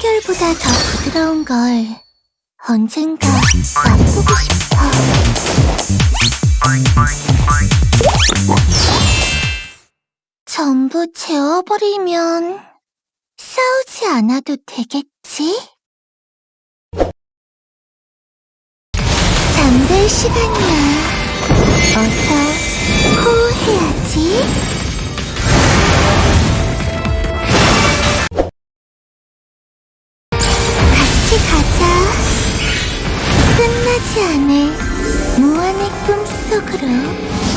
물결보다 더 부드러운 걸 언젠가 맛보고 싶어. 전부 재워버리면 싸우지 않아도 되겠지? 잠들 시간이야. 어서 호흡해야지. 끝나지 않을 무한의 꿈속으로.